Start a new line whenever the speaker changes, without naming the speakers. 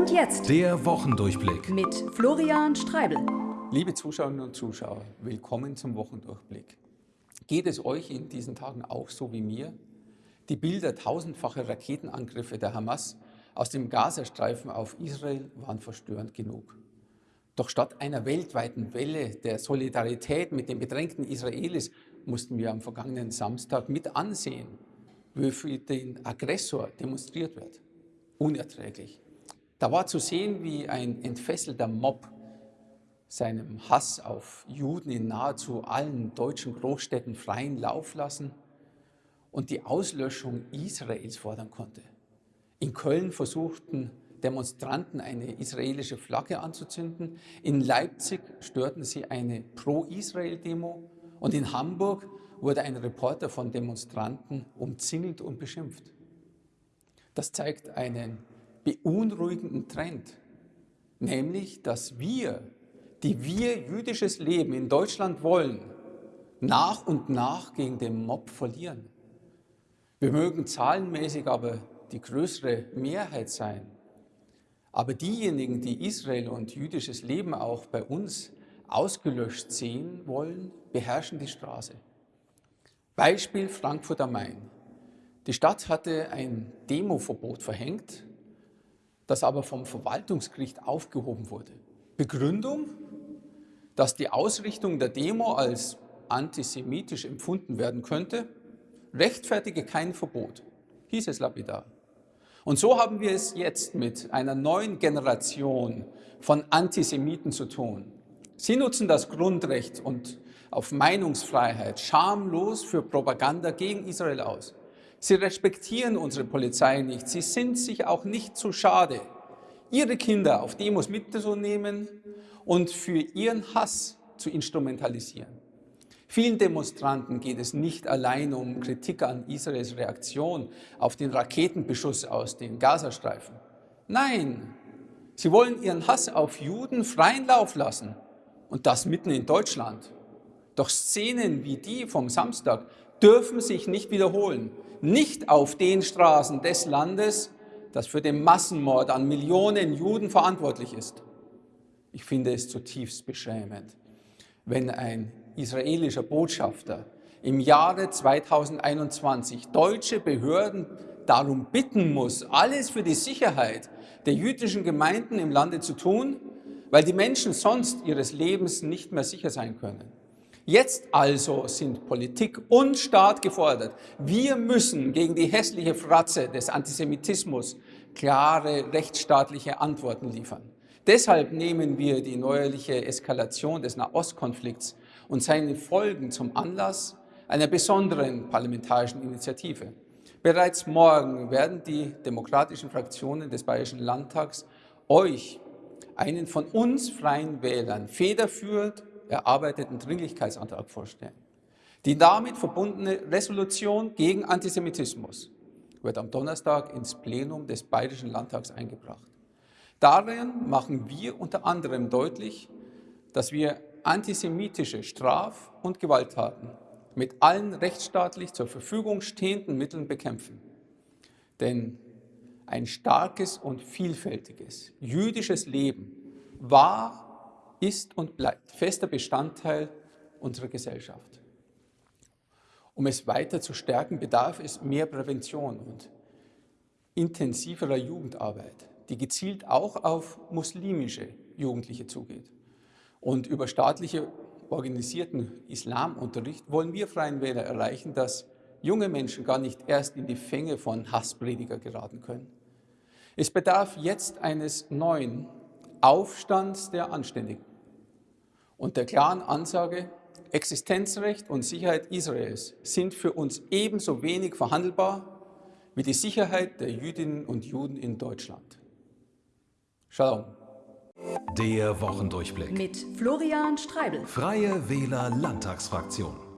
Und jetzt
Der Wochendurchblick.
mit Florian Streibel.
Liebe Zuschauerinnen und Zuschauer, willkommen zum Wochendurchblick. Geht es euch in diesen Tagen auch so wie mir? Die Bilder tausendfacher Raketenangriffe der Hamas aus dem Gazastreifen auf Israel waren verstörend genug. Doch statt einer weltweiten Welle der Solidarität mit den bedrängten Israelis mussten wir am vergangenen Samstag mit ansehen, wie für den Aggressor demonstriert wird. Unerträglich. Da war zu sehen, wie ein entfesselter Mob seinem Hass auf Juden in nahezu allen deutschen Großstädten freien Lauf lassen und die Auslöschung Israels fordern konnte. In Köln versuchten Demonstranten eine israelische Flagge anzuzünden, in Leipzig störten sie eine Pro-Israel-Demo und in Hamburg wurde ein Reporter von Demonstranten umzingelt und beschimpft. Das zeigt einen beunruhigenden Trend, nämlich dass wir, die wir jüdisches Leben in Deutschland wollen, nach und nach gegen den Mob verlieren. Wir mögen zahlenmäßig aber die größere Mehrheit sein. Aber diejenigen, die Israel und jüdisches Leben auch bei uns ausgelöscht sehen wollen, beherrschen die Straße. Beispiel Frankfurt am Main. Die Stadt hatte ein Demoverbot verhängt, das aber vom Verwaltungsgericht aufgehoben wurde. Begründung, dass die Ausrichtung der Demo als antisemitisch empfunden werden könnte, rechtfertige kein Verbot, hieß es lapidar. Und so haben wir es jetzt mit einer neuen Generation von Antisemiten zu tun. Sie nutzen das Grundrecht und auf Meinungsfreiheit schamlos für Propaganda gegen Israel aus. Sie respektieren unsere Polizei nicht. Sie sind sich auch nicht zu schade, ihre Kinder auf Demos mitzunehmen und für ihren Hass zu instrumentalisieren. Vielen Demonstranten geht es nicht allein um Kritik an Israels Reaktion auf den Raketenbeschuss aus den Gazastreifen. Nein, sie wollen ihren Hass auf Juden freien Lauf lassen und das mitten in Deutschland. Doch Szenen wie die vom Samstag dürfen sich nicht wiederholen. Nicht auf den Straßen des Landes, das für den Massenmord an Millionen Juden verantwortlich ist. Ich finde es zutiefst beschämend, wenn ein israelischer Botschafter im Jahre 2021 deutsche Behörden darum bitten muss, alles für die Sicherheit der jüdischen Gemeinden im Lande zu tun, weil die Menschen sonst ihres Lebens nicht mehr sicher sein können. Jetzt also sind Politik und Staat gefordert. Wir müssen gegen die hässliche Fratze des Antisemitismus klare rechtsstaatliche Antworten liefern. Deshalb nehmen wir die neuerliche Eskalation des Nahostkonflikts und seine Folgen zum Anlass einer besonderen parlamentarischen Initiative. Bereits morgen werden die demokratischen Fraktionen des Bayerischen Landtags euch einen von uns freien Wählern federführend erarbeiteten Dringlichkeitsantrag vorstellen. Die damit verbundene Resolution gegen Antisemitismus wird am Donnerstag ins Plenum des Bayerischen Landtags eingebracht. Darin machen wir unter anderem deutlich, dass wir antisemitische Straf- und Gewalttaten mit allen rechtsstaatlich zur Verfügung stehenden Mitteln bekämpfen. Denn ein starkes und vielfältiges jüdisches Leben war ist und bleibt fester Bestandteil unserer Gesellschaft. Um es weiter zu stärken, bedarf es mehr Prävention und intensiverer Jugendarbeit, die gezielt auch auf muslimische Jugendliche zugeht. Und über staatliche organisierten Islamunterricht wollen wir Freien Wähler erreichen, dass junge Menschen gar nicht erst in die Fänge von Hassprediger geraten können. Es bedarf jetzt eines neuen Aufstands der Anständigen und der klaren Ansage, Existenzrecht und Sicherheit Israels sind für uns ebenso wenig verhandelbar wie die Sicherheit der Jüdinnen und Juden in Deutschland. Shalom.
Der Wochendurchblick.
Mit Florian Streibel.
Freie Wähler Landtagsfraktion.